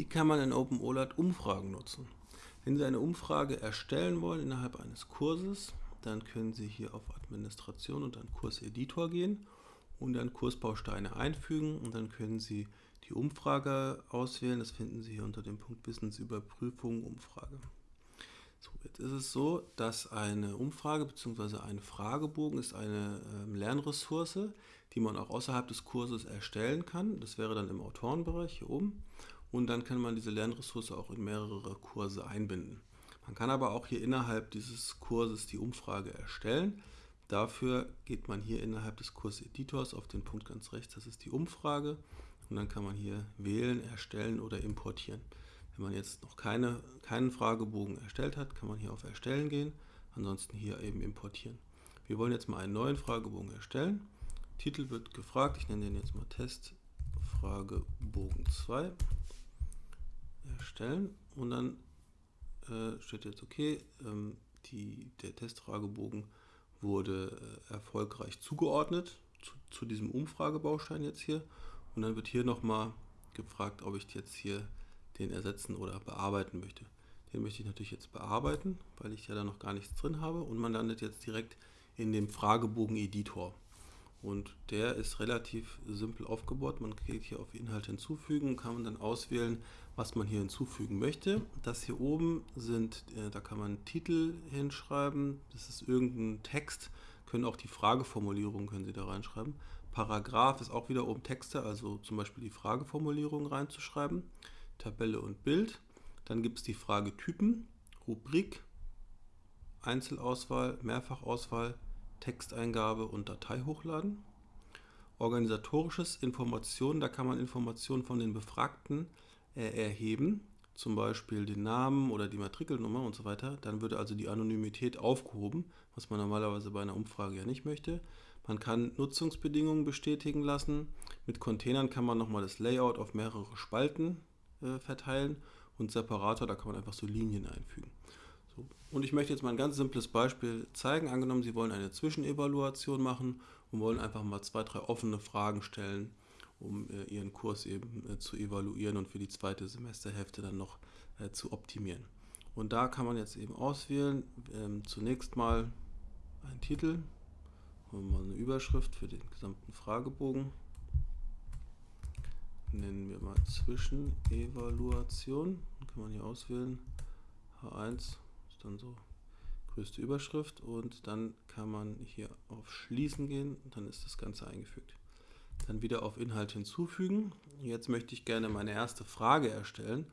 Wie kann man in OpenOLAT Umfragen nutzen? Wenn Sie eine Umfrage erstellen wollen innerhalb eines Kurses, dann können Sie hier auf Administration und dann Kurseditor gehen und dann Kursbausteine einfügen und dann können Sie die Umfrage auswählen. Das finden Sie hier unter dem Punkt Wissensüberprüfung Umfrage. So, jetzt ist es so, dass eine Umfrage bzw. ein Fragebogen ist eine äh, Lernressource, die man auch außerhalb des Kurses erstellen kann. Das wäre dann im Autorenbereich hier oben. Und dann kann man diese Lernressource auch in mehrere Kurse einbinden. Man kann aber auch hier innerhalb dieses Kurses die Umfrage erstellen. Dafür geht man hier innerhalb des Kurseditors auf den Punkt ganz rechts, das ist die Umfrage. Und dann kann man hier wählen, erstellen oder importieren. Wenn man jetzt noch keine, keinen Fragebogen erstellt hat, kann man hier auf Erstellen gehen, ansonsten hier eben importieren. Wir wollen jetzt mal einen neuen Fragebogen erstellen. Titel wird gefragt, ich nenne den jetzt mal Test Fragebogen 2. Erstellen und dann äh, steht jetzt okay, ähm, die, der Testfragebogen wurde äh, erfolgreich zugeordnet zu, zu diesem Umfragebaustein jetzt hier und dann wird hier nochmal gefragt, ob ich jetzt hier den ersetzen oder bearbeiten möchte. Den möchte ich natürlich jetzt bearbeiten, weil ich ja da noch gar nichts drin habe und man landet jetzt direkt in dem Fragebogen-Editor. Und der ist relativ simpel aufgebaut. Man geht hier auf Inhalt hinzufügen, kann dann auswählen, was man hier hinzufügen möchte. Das hier oben sind, äh, da kann man Titel hinschreiben. Das ist irgendein Text, können auch die Frageformulierung können Sie da reinschreiben. Paragraph ist auch wieder oben Texte, also zum Beispiel die Frageformulierung reinzuschreiben. Tabelle und Bild. Dann gibt es die Fragetypen, Rubrik, Einzelauswahl, Mehrfachauswahl, Texteingabe und Datei hochladen. Organisatorisches Informationen, da kann man Informationen von den Befragten äh, erheben, zum Beispiel den Namen oder die Matrikelnummer und so weiter. Dann würde also die Anonymität aufgehoben, was man normalerweise bei einer Umfrage ja nicht möchte. Man kann Nutzungsbedingungen bestätigen lassen. Mit Containern kann man nochmal das Layout auf mehrere Spalten äh, verteilen und Separator, da kann man einfach so Linien einfügen. Und ich möchte jetzt mal ein ganz simples Beispiel zeigen. Angenommen, Sie wollen eine Zwischenevaluation machen und wollen einfach mal zwei, drei offene Fragen stellen, um äh, Ihren Kurs eben äh, zu evaluieren und für die zweite Semesterhälfte dann noch äh, zu optimieren. Und da kann man jetzt eben auswählen, ähm, zunächst mal einen Titel, und mal eine Überschrift für den gesamten Fragebogen nennen wir mal Zwischenevaluation. Kann man hier auswählen. H1 ist dann so größte Überschrift und dann kann man hier auf Schließen gehen und dann ist das Ganze eingefügt. Dann wieder auf Inhalt hinzufügen. Jetzt möchte ich gerne meine erste Frage erstellen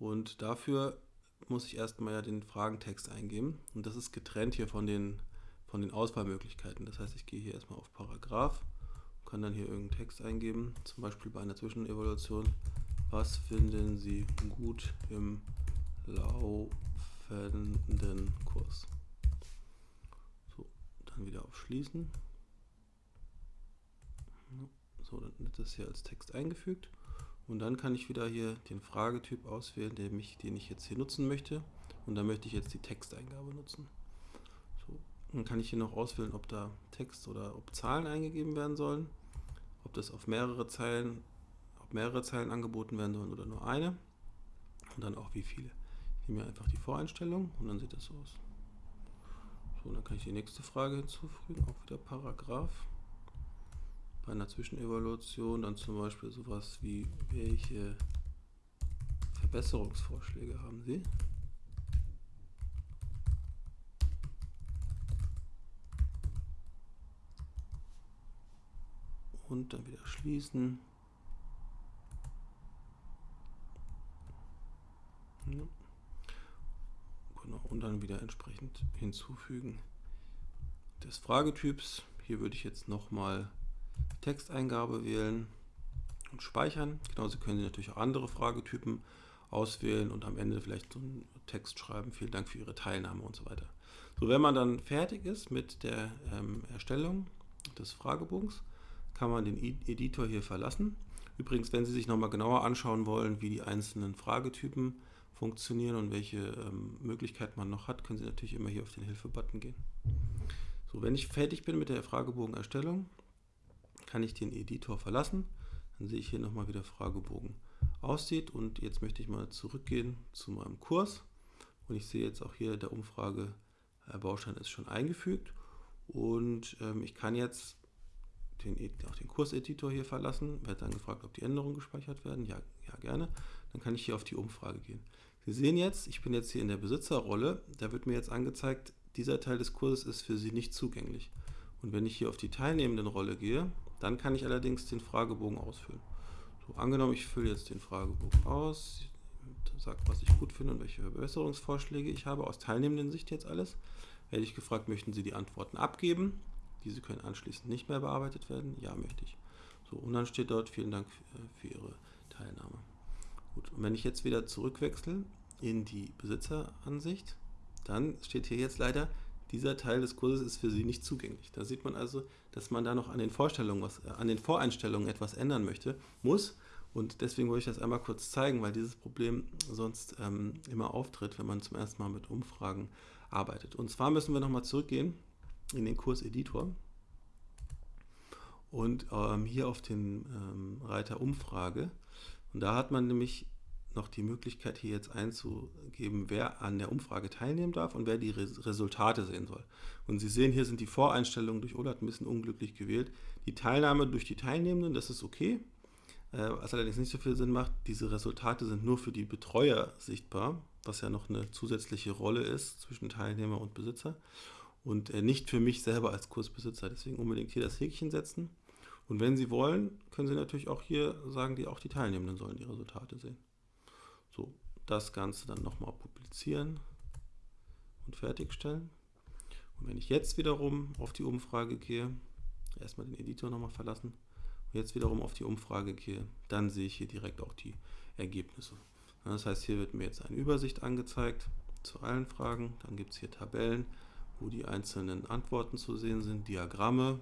und dafür muss ich erstmal ja den Fragentext eingeben und das ist getrennt hier von den, von den Auswahlmöglichkeiten. Das heißt, ich gehe hier erstmal auf Paragraph kann dann hier irgendeinen Text eingeben, zum Beispiel bei einer Zwischenevaluation. Was finden Sie gut im laufenden Kurs? So, dann wieder auf Schließen. So, dann wird das hier als Text eingefügt. Und dann kann ich wieder hier den Fragetyp auswählen, den ich, den ich jetzt hier nutzen möchte. Und dann möchte ich jetzt die Texteingabe nutzen. So, dann kann ich hier noch auswählen, ob da Text oder ob Zahlen eingegeben werden sollen ob das auf mehrere Zeilen, ob mehrere Zeilen angeboten werden sollen oder nur eine und dann auch wie viele. Nehme mir einfach die Voreinstellung und dann sieht das so aus. So, dann kann ich die nächste Frage hinzufügen, auch wieder Paragraph. Bei einer Zwischenevaluation dann zum Beispiel sowas wie, welche Verbesserungsvorschläge haben Sie? und dann wieder schließen. Ja. Und dann wieder entsprechend hinzufügen des Fragetyps. Hier würde ich jetzt nochmal Texteingabe wählen und speichern. Genauso können Sie natürlich auch andere Fragetypen auswählen und am Ende vielleicht so einen Text schreiben. Vielen Dank für Ihre Teilnahme und so weiter. So, wenn man dann fertig ist mit der ähm, Erstellung des Fragebogens, kann man den Editor hier verlassen. Übrigens, wenn Sie sich nochmal genauer anschauen wollen, wie die einzelnen Fragetypen funktionieren und welche ähm, Möglichkeiten man noch hat, können Sie natürlich immer hier auf den Hilfe-Button gehen. So, wenn ich fertig bin mit der Fragebogenerstellung, kann ich den Editor verlassen. Dann sehe ich hier nochmal wieder Fragebogen aussieht. Und jetzt möchte ich mal zurückgehen zu meinem Kurs. Und ich sehe jetzt auch hier, der Umfrage Baustein ist schon eingefügt. Und ähm, ich kann jetzt den, auch den Kurseditor hier verlassen. Werde dann gefragt, ob die Änderungen gespeichert werden. Ja, ja, gerne. Dann kann ich hier auf die Umfrage gehen. Sie sehen jetzt, ich bin jetzt hier in der Besitzerrolle. Da wird mir jetzt angezeigt, dieser Teil des Kurses ist für Sie nicht zugänglich. Und wenn ich hier auf die teilnehmenden Rolle gehe, dann kann ich allerdings den Fragebogen ausfüllen. So, angenommen, ich fülle jetzt den Fragebogen aus, sage, was ich gut finde und welche Verbesserungsvorschläge ich habe, aus teilnehmenden Sicht jetzt alles, werde ich gefragt, möchten Sie die Antworten abgeben? Diese können anschließend nicht mehr bearbeitet werden. Ja, möchte ich. So, und dann steht dort, vielen Dank für Ihre Teilnahme. Gut, und wenn ich jetzt wieder zurückwechsle in die Besitzeransicht, dann steht hier jetzt leider, dieser Teil des Kurses ist für Sie nicht zugänglich. Da sieht man also, dass man da noch an den Vorstellungen, was, äh, an den Voreinstellungen etwas ändern möchte, muss. Und deswegen wollte ich das einmal kurz zeigen, weil dieses Problem sonst ähm, immer auftritt, wenn man zum ersten Mal mit Umfragen arbeitet. Und zwar müssen wir nochmal zurückgehen in den Kurseditor und ähm, hier auf den ähm, Reiter Umfrage. Und da hat man nämlich noch die Möglichkeit, hier jetzt einzugeben, wer an der Umfrage teilnehmen darf und wer die Res Resultate sehen soll. Und Sie sehen, hier sind die Voreinstellungen durch OLAT ein bisschen unglücklich gewählt. Die Teilnahme durch die Teilnehmenden, das ist okay. Äh, was allerdings nicht so viel Sinn macht, diese Resultate sind nur für die Betreuer sichtbar, was ja noch eine zusätzliche Rolle ist zwischen Teilnehmer und Besitzer. Und äh, nicht für mich selber als Kursbesitzer. Deswegen unbedingt hier das Häkchen setzen. Und wenn Sie wollen, können Sie natürlich auch hier sagen, die auch die Teilnehmenden sollen die Resultate sehen. So, das Ganze dann nochmal publizieren und fertigstellen. Und wenn ich jetzt wiederum auf die Umfrage gehe, erstmal den Editor nochmal verlassen, und jetzt wiederum auf die Umfrage gehe, dann sehe ich hier direkt auch die Ergebnisse. Das heißt, hier wird mir jetzt eine Übersicht angezeigt zu allen Fragen. Dann gibt es hier Tabellen, wo die einzelnen Antworten zu sehen sind, Diagramme,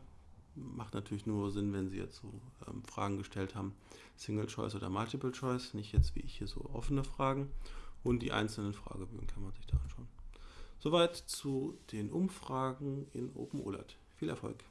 macht natürlich nur Sinn, wenn Sie jetzt so ähm, Fragen gestellt haben, Single Choice oder Multiple Choice, nicht jetzt wie ich hier so offene Fragen. Und die einzelnen Fragebögen kann man sich da anschauen. Soweit zu den Umfragen in OpenOLAT. Viel Erfolg!